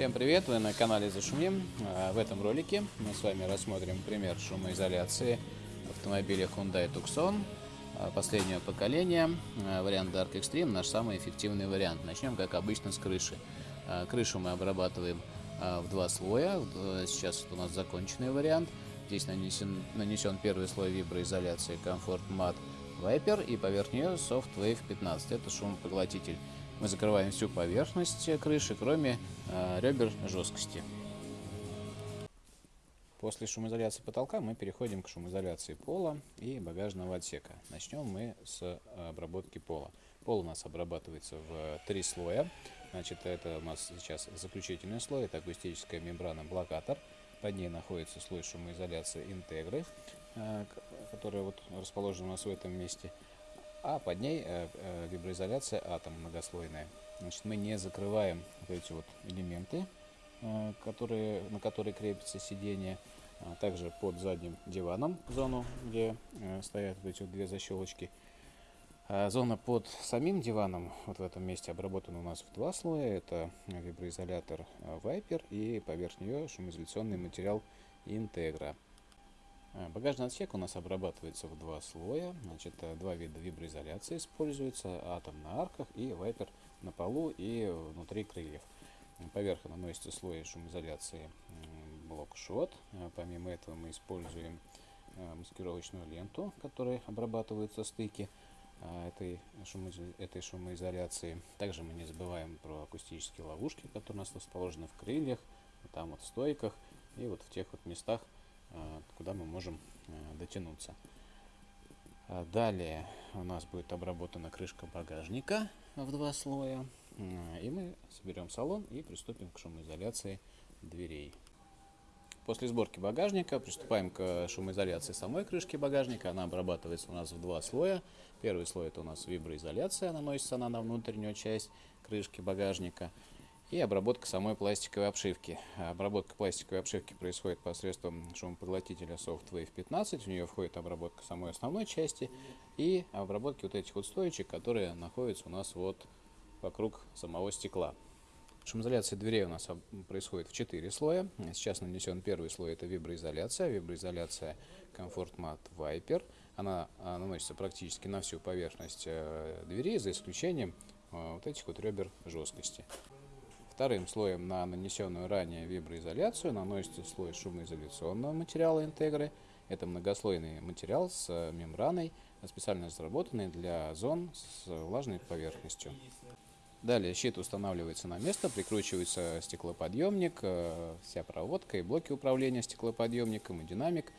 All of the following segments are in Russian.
Всем привет! Вы на канале Зашумим. А, В этом ролике мы с вами рассмотрим пример шумоизоляции автомобиля Hyundai Tucson а, последнего поколения. А, Вариант Dark Extreme наш самый эффективный вариант. Начнем, как обычно, с крыши. Крышу мы обрабатываем в два слоя. Сейчас у нас законченный вариант. Здесь нанесен, нанесен первый слой виброизоляции Comfort Matte Viper и поверх нее Soft Wave 15. Это шумопоглотитель. Мы закрываем всю поверхность крыши, кроме э, ребер жесткости. После шумоизоляции потолка мы переходим к шумоизоляции пола и багажного отсека. Начнем мы с обработки пола. Пол у нас обрабатывается в три слоя. Значит, это у нас сейчас заключительный слой, это акустическая мембрана блокатор. Под ней находится слой шумоизоляции интегры, э, которая вот расположена у нас в этом месте а под ней э, э, виброизоляция атом многослойная. Значит, мы не закрываем вот эти вот элементы, э, которые, на которые крепится сиденье. А также под задним диваном зону, где э, стоят вот эти вот две защелочки. А зона под самим диваном, вот в этом месте, обработана у нас в два слоя. Это виброизолятор э, Viper и поверх нее шумоизоляционный материал Integra. Э, багажный отсек у нас обрабатывается в два слоя. Значит, э, два вида виброизоляции используется. Атом на арках и вайпер на полу и внутри крыльев. Поверх наносится слой шумоизоляции блок шот. Э, помимо этого мы используем маскировочную ленту, которой обрабатываются стыки этой, этой шумоизоляции. Также мы не забываем про акустические ловушки, которые у нас расположены в крыльях, там вот в стойках и вот в тех вот местах, куда мы можем э, дотянуться. А далее у нас будет обработана крышка багажника в два слоя. И мы соберем салон и приступим к шумоизоляции дверей. После сборки багажника приступаем к шумоизоляции самой крышки багажника. Она обрабатывается у нас в два слоя. Первый слой это у нас виброизоляция, наносится она на внутреннюю часть крышки багажника и обработка самой пластиковой обшивки. Обработка пластиковой обшивки происходит посредством шумопоглотителя SoftWave 15. В нее входит обработка самой основной части и обработки вот этих вот стоечек, которые находятся у нас вот вокруг самого стекла. Шумоизоляция дверей у нас происходит в 4 слоя. Сейчас нанесен первый слой, это виброизоляция. Виброизоляция Comfort Matte Viper. Она а, наносится практически на всю поверхность э, двери, за исключением э, вот этих вот ребер жесткости. Вторым слоем на нанесенную ранее виброизоляцию наносится слой шумоизоляционного материала интегры. Это многослойный материал с мембраной, специально разработанный для зон с влажной поверхностью. Далее щит устанавливается на место, прикручивается стеклоподъемник, э, вся проводка и блоки управления стеклоподъемником и динамик.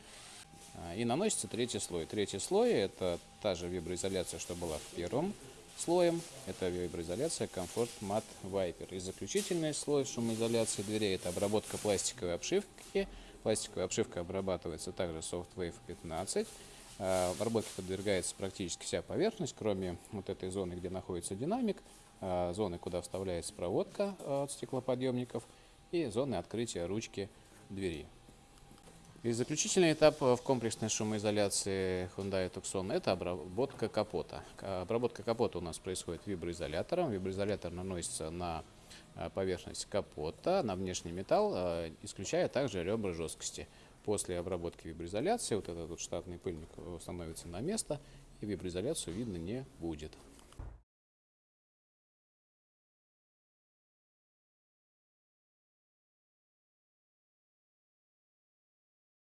Э, и наносится третий слой. Третий слой это та же виброизоляция, что была в первом слоем. Это виброизоляция Comfort Matte Viper. И заключительный слой шумоизоляции дверей это обработка пластиковой обшивки. Пластиковая обшивка обрабатывается также Soft Wave 15. А, обработке подвергается практически вся поверхность, кроме вот этой зоны, где находится динамик, а, зоны, куда вставляется проводка от стеклоподъемников и зоны открытия ручки двери. И заключительный этап в комплексной шумоизоляции Hyundai Tucson – это обработка капота. Обработка капота у нас происходит виброизолятором. Виброизолятор наносится на э, поверхность капота, на внешний металл, э, исключая также ребра жесткости. После обработки виброизоляции вот этот вот штатный пыльник становится на место, и виброизоляцию видно не будет.